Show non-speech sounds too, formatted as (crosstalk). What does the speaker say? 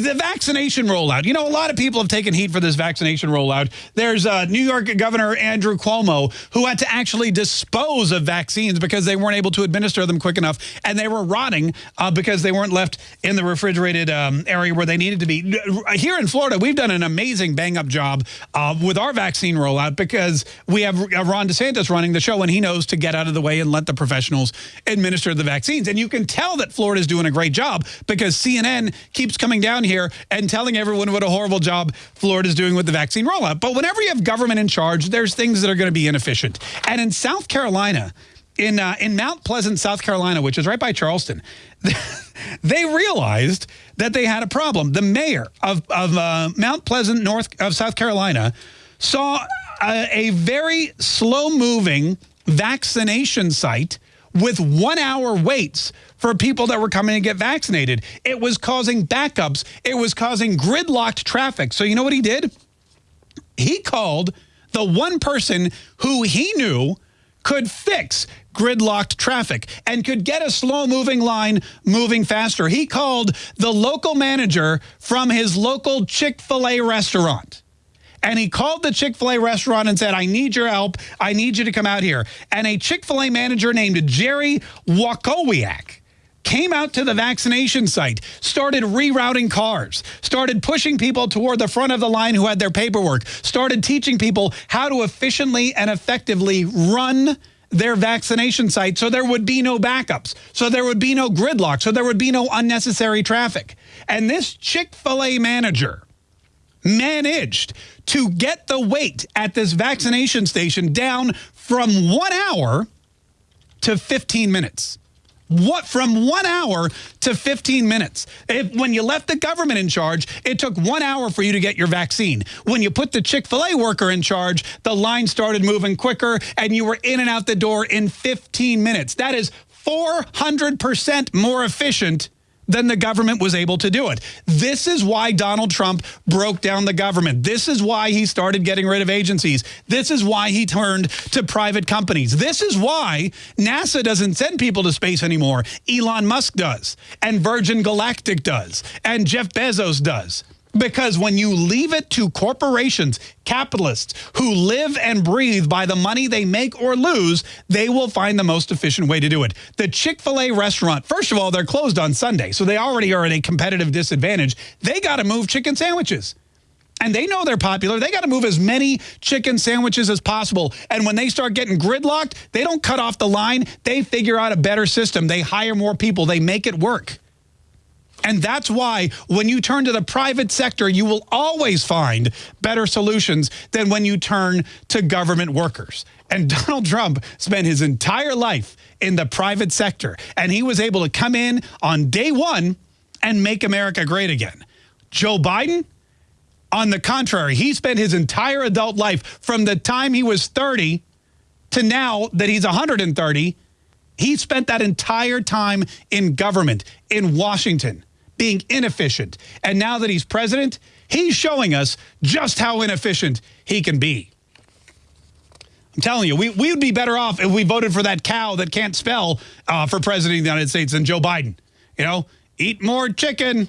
The vaccination rollout. You know, a lot of people have taken heat for this vaccination rollout. There's uh, New York Governor Andrew Cuomo who had to actually dispose of vaccines because they weren't able to administer them quick enough and they were rotting uh, because they weren't left in the refrigerated um, area where they needed to be. Here in Florida, we've done an amazing bang-up job uh, with our vaccine rollout because we have uh, Ron DeSantis running the show and he knows to get out of the way and let the professionals administer the vaccines. And you can tell that Florida's doing a great job because CNN keeps coming down here and telling everyone what a horrible job Florida's doing with the vaccine rollout. But whenever you have government in charge, there's things that are going to be inefficient. And in South Carolina, in uh, in Mount Pleasant, South Carolina, which is right by Charleston, (laughs) they realized that they had a problem. The mayor of, of uh, Mount Pleasant, North of South Carolina, saw a, a very slow-moving vaccination site with one-hour waits for people that were coming to get vaccinated. It was causing backups. It was causing gridlocked traffic. So you know what he did? He called the one person who he knew could fix gridlocked traffic and could get a slow-moving line moving faster. He called the local manager from his local Chick-fil-A restaurant. And he called the Chick-fil-A restaurant and said, I need your help. I need you to come out here. And a Chick-fil-A manager named Jerry Walkowiak came out to the vaccination site, started rerouting cars, started pushing people toward the front of the line who had their paperwork, started teaching people how to efficiently and effectively run their vaccination site so there would be no backups, so there would be no gridlock, so there would be no unnecessary traffic. And this Chick-fil-A manager managed to get the wait at this vaccination station down from one hour to 15 minutes. What from one hour to 15 minutes. If, when you left the government in charge, it took one hour for you to get your vaccine. When you put the Chick-fil-A worker in charge, the line started moving quicker and you were in and out the door in 15 minutes. That is 400% more efficient than the government was able to do it. This is why Donald Trump broke down the government. This is why he started getting rid of agencies. This is why he turned to private companies. This is why NASA doesn't send people to space anymore. Elon Musk does, and Virgin Galactic does, and Jeff Bezos does. Because when you leave it to corporations, capitalists who live and breathe by the money they make or lose, they will find the most efficient way to do it. The Chick-fil-A restaurant, first of all, they're closed on Sunday, so they already are at a competitive disadvantage. They got to move chicken sandwiches. And they know they're popular. They got to move as many chicken sandwiches as possible. And when they start getting gridlocked, they don't cut off the line. They figure out a better system. They hire more people. They make it work. And that's why when you turn to the private sector, you will always find better solutions than when you turn to government workers. And (laughs) Donald Trump spent his entire life in the private sector, and he was able to come in on day one and make America great again. Joe Biden, on the contrary, he spent his entire adult life from the time he was 30 to now that he's 130, he spent that entire time in government in Washington being inefficient. And now that he's president, he's showing us just how inefficient he can be. I'm telling you, we, we would be better off if we voted for that cow that can't spell uh, for president of the United States than Joe Biden. You know, eat more chicken.